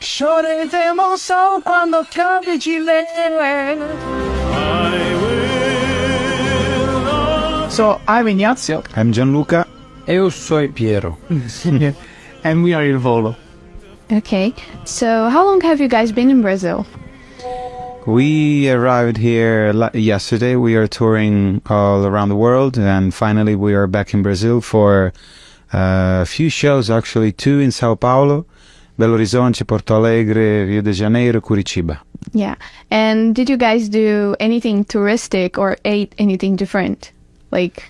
Lloreremo solo quando cambia So, I'm Ignazio. I'm Gianluca. Eu sou Piero. and we are Il Volo. Okay. So, how long have you guys been in Brazil? We arrived here yesterday. We are touring all around the world, and finally we are back in Brazil for uh, a few shows. Actually, two in Sao Paulo, Belo Horizonte, Porto Alegre, Rio de Janeiro, Curitiba. Yeah. And did you guys do anything touristic or ate anything different? Like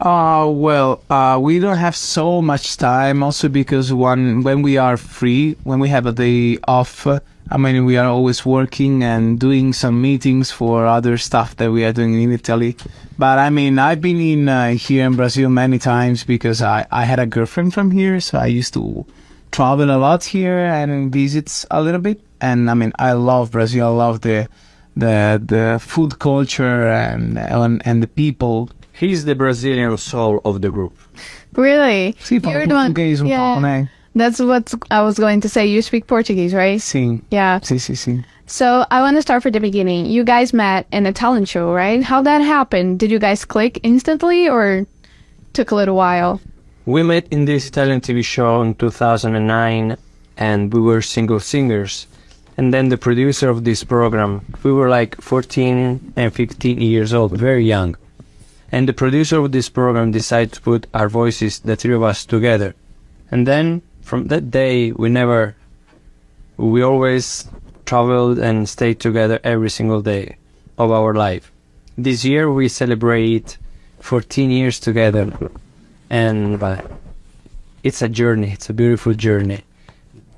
uh, well, uh, we don't have so much time also because when, when we are free, when we have a day off, I mean, we are always working and doing some meetings for other stuff that we are doing in Italy. But I mean, I've been in uh, here in Brazil many times because I, I had a girlfriend from here. So I used to travel a lot here and visit a little bit. And I mean, I love Brazil. I love the, the, the food culture and, and, and the people He's the Brazilian soul of the group. Really? Sì, You're the one, um yeah. That's what I was going to say. You speak Portuguese, right? Sim. Yeah. Sim, sim, sim. So I want to start from the beginning. You guys met in a talent show, right? How that happened? Did you guys click instantly or took a little while? We met in this Italian TV show in 2009 and we were single singers. And then the producer of this program, we were like 14 and 15 years old, very young and the producer of this program decided to put our voices, the three of us, together. And then from that day, we never, we always traveled and stayed together every single day of our life. This year we celebrate 14 years together, and uh, it's a journey. It's a beautiful journey,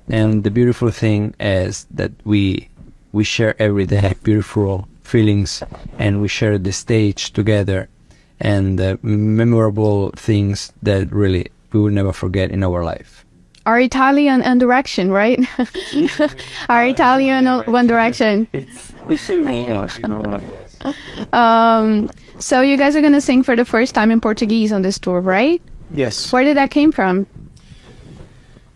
and the beautiful thing is that we we share every day beautiful feelings, and we share the stage together and uh, memorable things that really we will never forget in our life. Our Italian One Direction, right? Our Italian One Direction. Um, so you guys are gonna sing for the first time in Portuguese on this tour, right? Yes. Where did that came from?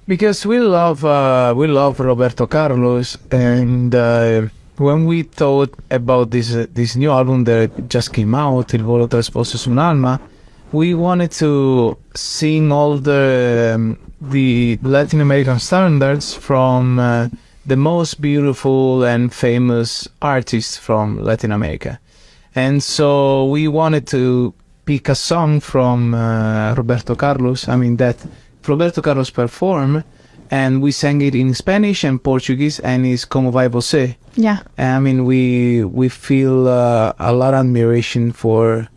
Because we love uh, we love Roberto Carlos and. Uh, when we thought about this uh, this new album that just came out, Il volo trasposto su un'alma, we wanted to sing all the um, the Latin American standards from uh, the most beautiful and famous artists from Latin America, and so we wanted to pick a song from uh, Roberto Carlos. I mean that Roberto Carlos performed and we sang it in Spanish and Portuguese, and it's como vai você. Yeah. I mean, we we feel uh, a lot of admiration for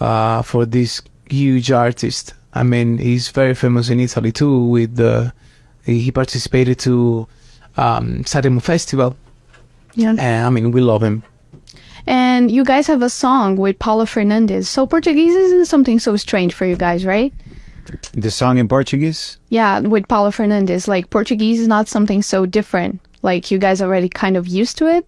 uh, for this huge artist. I mean, he's very famous in Italy too. With the he participated to um, Sanremo Festival. Yeah. And I mean, we love him. And you guys have a song with Paulo Fernandes. So Portuguese isn't something so strange for you guys, right? The song in Portuguese? Yeah, with Paulo Fernandes. Like Portuguese is not something so different. Like you guys already kind of used to it?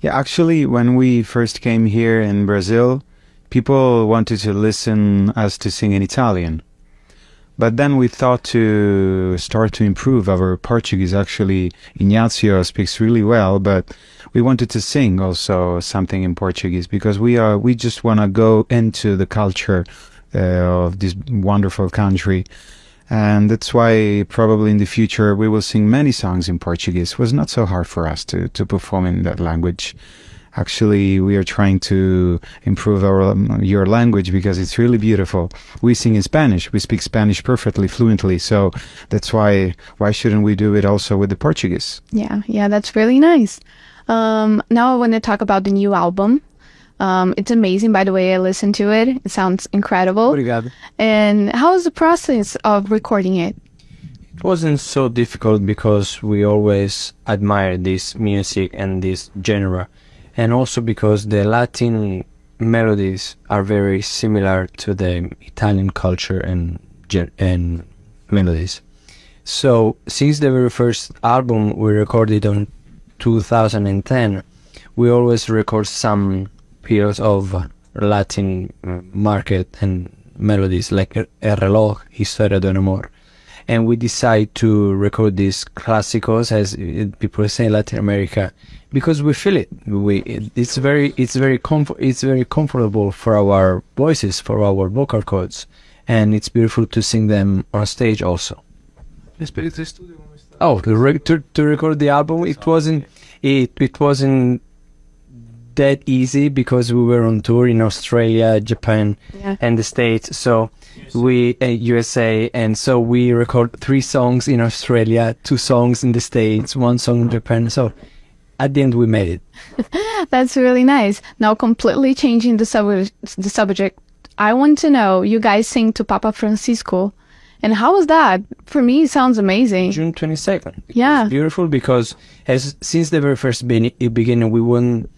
Yeah, actually, when we first came here in Brazil, people wanted to listen us to sing in Italian. But then we thought to start to improve our Portuguese. Actually, Ignazio speaks really well, but we wanted to sing also something in Portuguese because we are we just want to go into the culture uh, of this wonderful country. And that's why probably in the future we will sing many songs in Portuguese. It was not so hard for us to, to perform in that language. Actually, we are trying to improve our um, your language because it's really beautiful. We sing in Spanish. We speak Spanish perfectly, fluently. So that's why why shouldn't we do it also with the Portuguese? Yeah, yeah, that's really nice. Um, now I want to talk about the new album. Um, it's amazing, by the way. I listened to it. It sounds incredible. Obrigado. And how was the process of recording it? It wasn't so difficult because we always admire this music and this genre, and also because the Latin melodies are very similar to the Italian culture and and melodies. So since the very first album we recorded on 2010, we always record some periods of Latin uh, market and melodies like El Reloj, Historia de un Amor. And we decide to record these classicals, as people say in Latin America, because we feel it. We it's very it's very comfort it's very comfortable for our voices, for our vocal cords, and it's beautiful to sing them on stage also. L'esperienza di studio come sta? Oh, to, re- to to record the album, it wasn't it it wasn't that easy because we were on tour in Australia, Japan, Yeah. and the States. So we uh, USA, and so we record three songs in Australia, two songs in the States, one song in Japan. So at the end, we made it. That's really nice. Now, completely changing the sub- the subject, I want to know you guys sing to Papa Francisco, and how was that? For me, it sounds amazing. June twenty second. Yeah. beautiful because as since the very first be- beginning, we want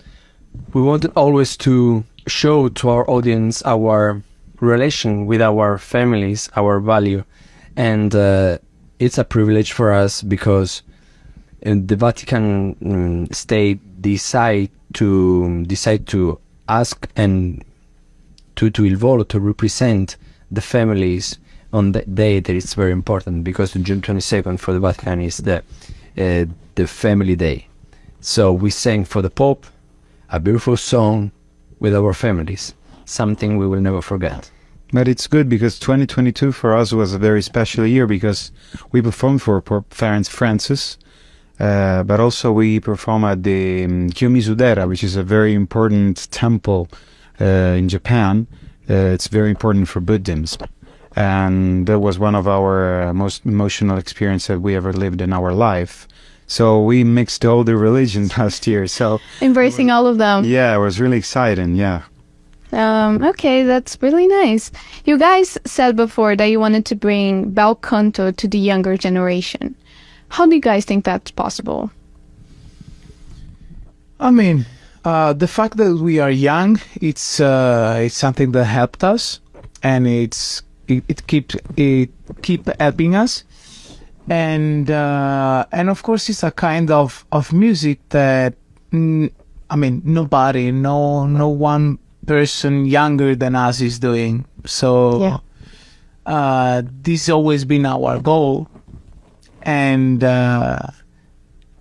we wanted always to show to our audience our relation with our families, our value, and uh, it's a privilege for us because uh, the Vatican um, state decide to decide to ask and to to il volo to represent the families on that day that it's very important because June 22nd for the Vatican is the uh, the family day. So we sang for the Pope a beautiful song with our families, something we will never forget. But it's good because 2022 for us was a very special year because we performed for Pope Francis, uh, but also we perform at the um, Kiyomizu-dera, which is a very important temple uh, in Japan. Uh, it's very important for Buddhism. And that was one of our uh, most emotional experiences that we ever lived in our life. So we mixed all the religions last year. So Embracing all of them. yeah, it was really exciting. Yeah. Um, okay, that's really nice. You guys said before that you wanted to bring bel canto to the younger generation. How do you guys think that's possible? I mean, uh, the fact that we are young, it's uh, it's something that helped us, and it's it, it keeps it keep helping us, and uh, and of course it's a kind of of music that mm, I mean nobody, no no one person younger than us is doing. So Yeah. uh, this always been our goal, and uh,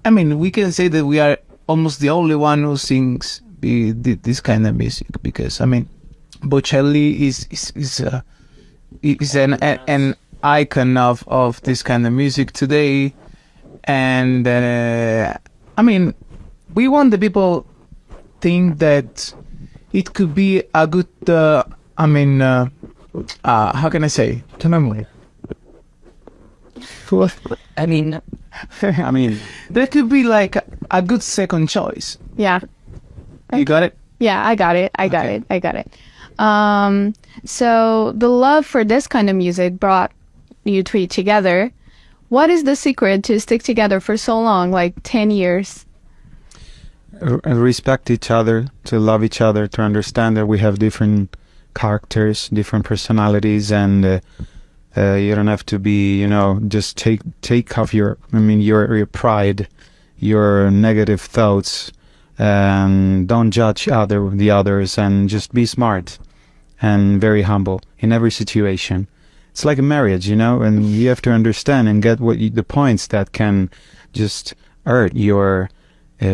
I mean we can say that we are almost the only one who sings the, this kind of music because I mean Bocelli is is is, uh, is an an icon of of this kind of music today, and uh, I mean we want the people think that it could be a good uh, I mean uh, uh, how can I say I mean, I mean, that could be like a, a good second choice. Yeah. You got it? Yeah, I got it. I got Okay. it. I got it. Um, so the love for this kind of music brought you three together. What is the secret to stick together for so long, like 10 years? Respect each other, to love each other, to understand that we have different characters, different personalities, and uh, uh, you don't have to be, you know, just take take off your, I mean, your your pride, your negative thoughts, and don't judge other the others, and just be smart and very humble in every situation. It's like a marriage, you know, and you have to understand and get what you, the points that can just hurt your uh,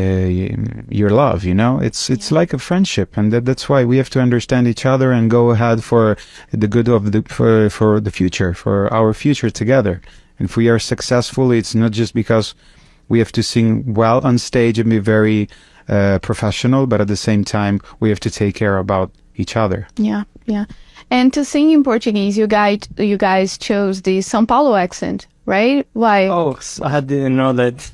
your love you know it's it's like a friendship and that, that's why we have to understand each other and go ahead for the good of the for, for the future for our future together and if we are successful it's not just because we have to sing well on stage and be very uh, professional but at the same time we have to take care about each other Yeah, yeah. And to sing in Portuguese, you guys, you guys chose the São Paulo accent, right? Why? oh, i didn't know that.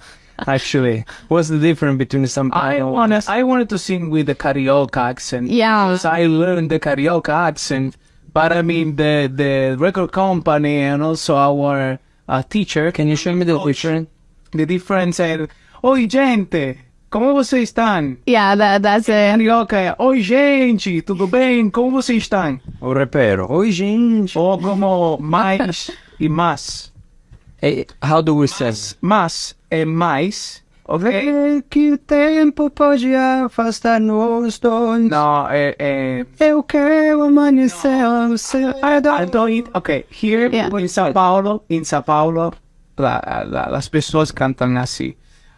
Actually, what's the difference between some? I wanna, I wanted to sing with the carioca accent. Yeah. Because I learned the carioca accent, but I mean the the record company and also our uh, teacher. Can you show me the difference? The difference is, oi gente, como vocês estão? Yeah, that that's it. Carioca oi gente, tudo bem? Como vocês estão? O repero. Oi, gente. Ou como mais e mais. Eh, how do we say? Mas é mais Vê que o tempo pode afastar-nos dois. No, eh, eh, Eu quero amanhecer ao céu. I don't, I don't okay, here Yeah. in Sao Paulo, in Sao Paulo, la, la, las pessoas cantam assim.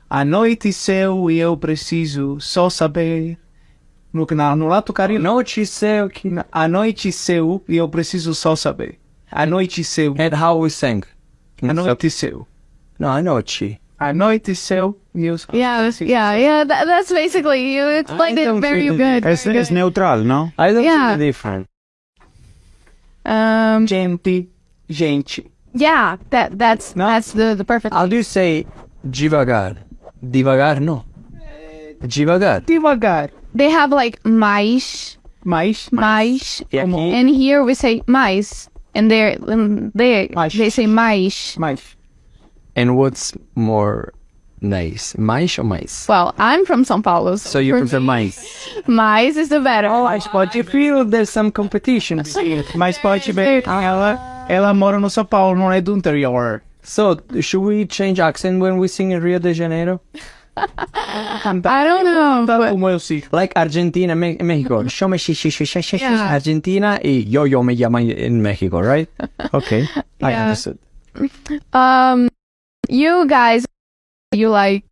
A noite seu e eu preciso só saber. No, na, no lado carioca. Noite céu que... A noite seu e eu preciso só saber. A noite seu. And how we sang. A noite seu. No, a noite. A noite seu e eu só. Yeah, yeah, yeah. That, that's basically you explained I it very good. Es, very es good. neutral, ¿no? I don't Yeah. see the difference. Um, Gente, gente. yeah, that that's No. that's the the perfect. How do you say devagar? Devagar, no. Devagar. Devagar. They have like mais, Mais. mais, E aqui, and here we say mais, and there um, they Mais. they say mais. Mais. and what's more nice? Mais or mais? Well, I'm from São Paulo, So you for prefer me, mais? mais is the better. Mas you feel there's some competition. Mas pode ver. Ela, ela mora no São Paulo, não é do interior. So, should we change accent when we sing in Rio de Janeiro? I don't know, but Como eu sei. Like Argentina, Me- Mexico. Show me shi- shi- shi- shi- shi- shi- Yeah. Argentina y yo yo me llamo in Mexico, right? Okay, I understood. um, you guys, you like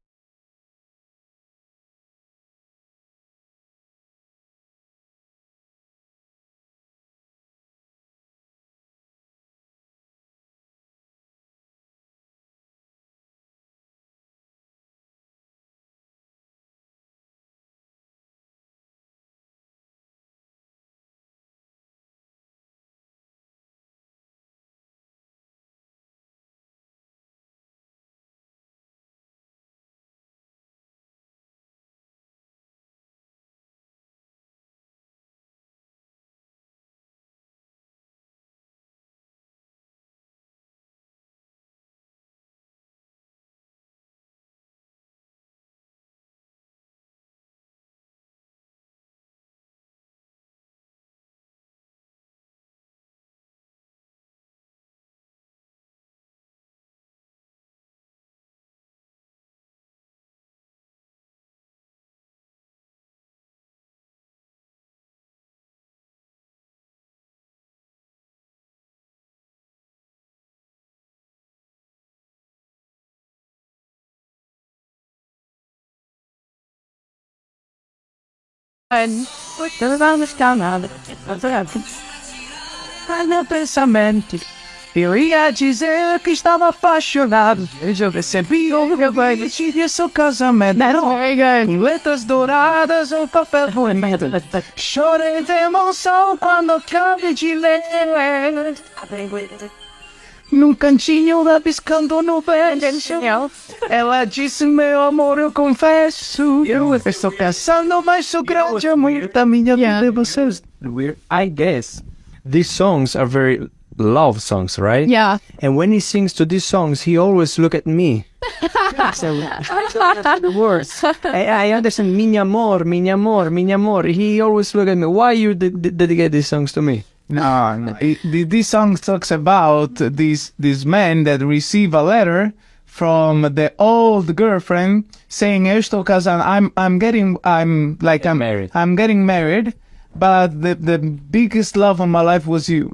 Meu pensamento. Eu ia dizer que estava apaixonado. Eu recebi o meu banho, tive seu casamento. Com letras douradas, um papel bonito. Chorei de emoção quando acabei de ler. Num cantinho rabiscando no verso. Ela disse, meu amor, eu confesso. Eu estou pensando, mas o grande amor da minha Yeah. vida vocês. I guess these songs are very love songs, right? Yeah. And when he sings to these songs, he always look at me. so, the words. I, I understand, mi amor, mi amor, mi amor. He always look at me. Why you de- de- dedicate these songs to me? No, no. It, this song talks about this this man that receive a letter from the old girlfriend saying, "Eu estou casado. I'm I'm getting I'm like I'm married. I'm getting married, but the the biggest love of my life was you."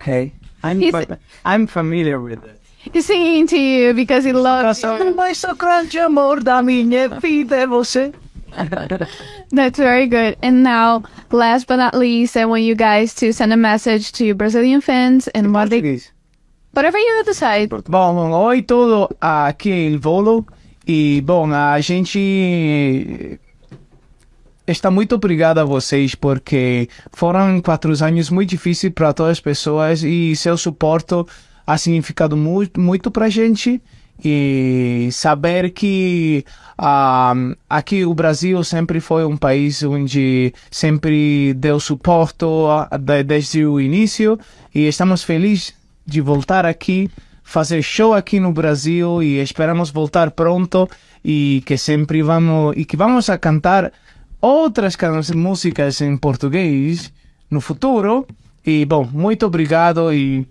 Okay. I'm, He's- fa- I'm familiar with it. He's singing to you because he loves you. Mas o grande amor da minha vida é você. That's very good. And now, last but not least, I want you guys to send a message to Brazilian fans and what they, whatever you decide. Bom, oi todo, aqui é il Volo e bom, a gente está muito obrigado a vocês porque foram quatro anos muito difíceis para todas as pessoas e seu suporte ha significado muito, muito para a gente e saber que ah, aqui o Brasil sempre foi um país onde sempre deu suporte de- desde o início e estamos felizes de voltar aqui, fazer show aqui no Brasil e esperamos voltar pronto e que sempre vamos e que vamos a cantar outras músicas em português no futuro. E bom, muito obrigado e